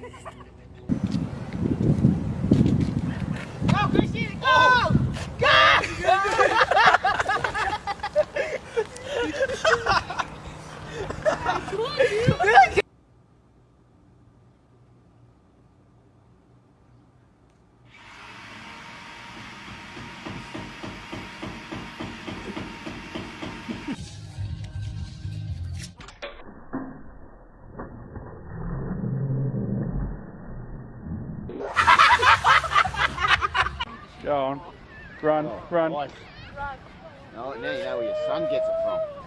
Ha, ha, ha. Run, oh, run. No, now you know where your son gets it from.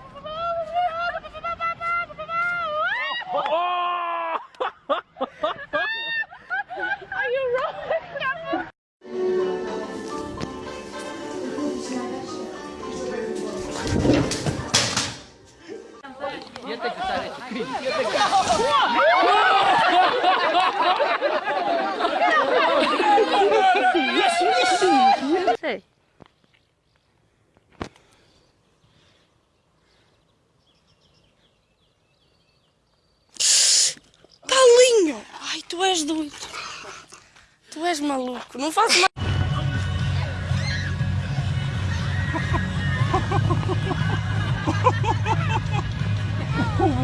Ai, tu és doido. Tu és maluco. Não faço mais.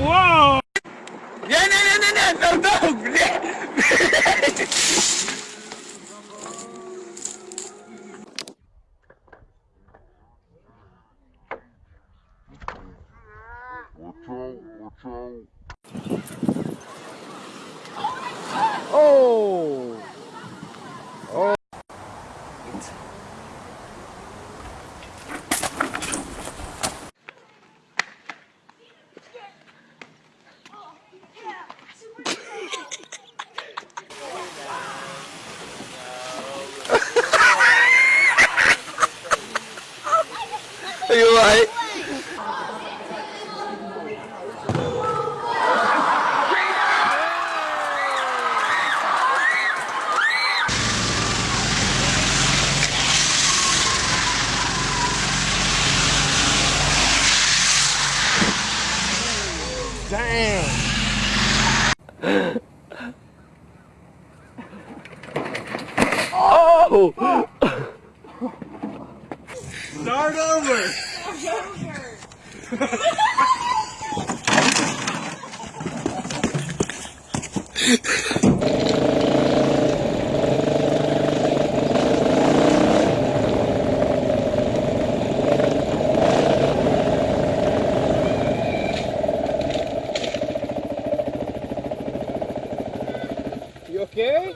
Uau! Nie, nie, nie, nie, nie, perdão! Nie. You okay?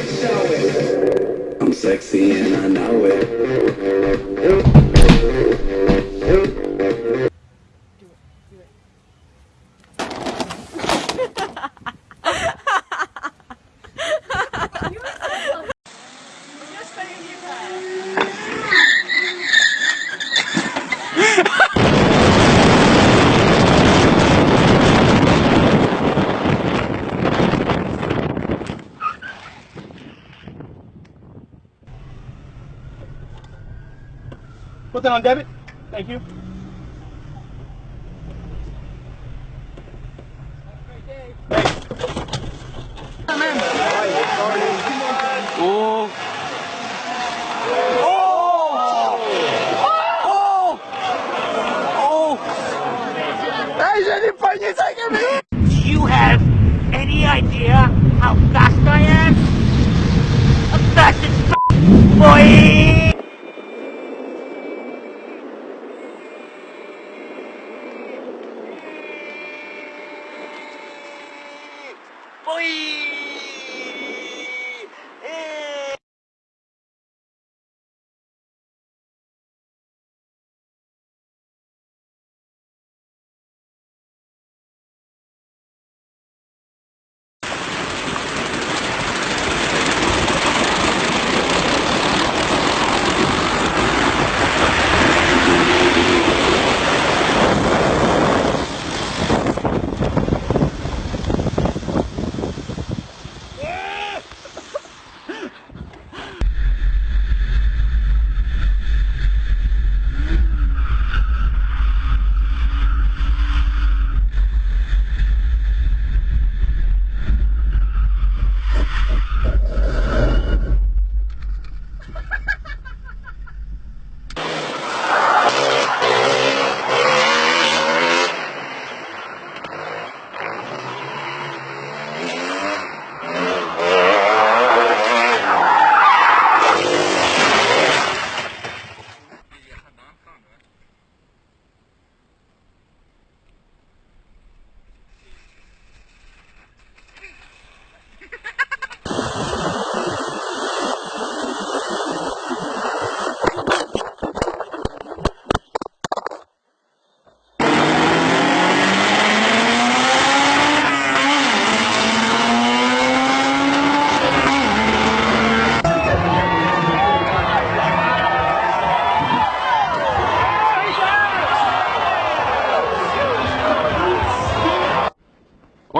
sexy and I know it. Put that on debit. Thank you.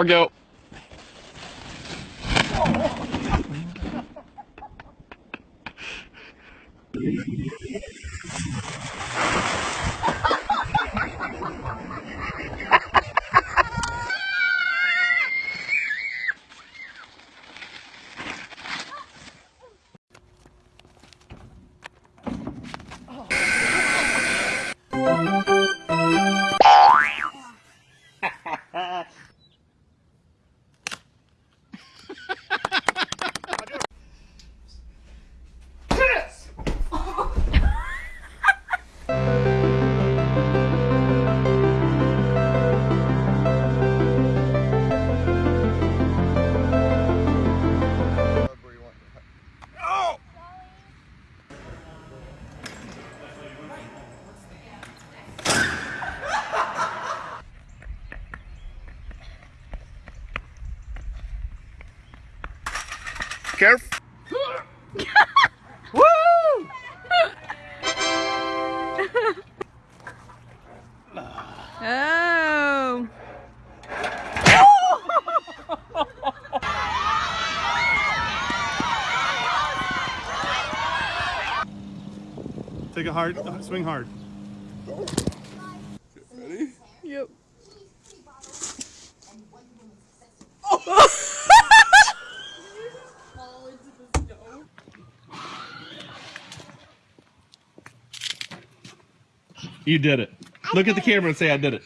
Morgo. Go. Careful. Oh. Take it hard. Swing hard. You did it. Look at the camera and say I did it.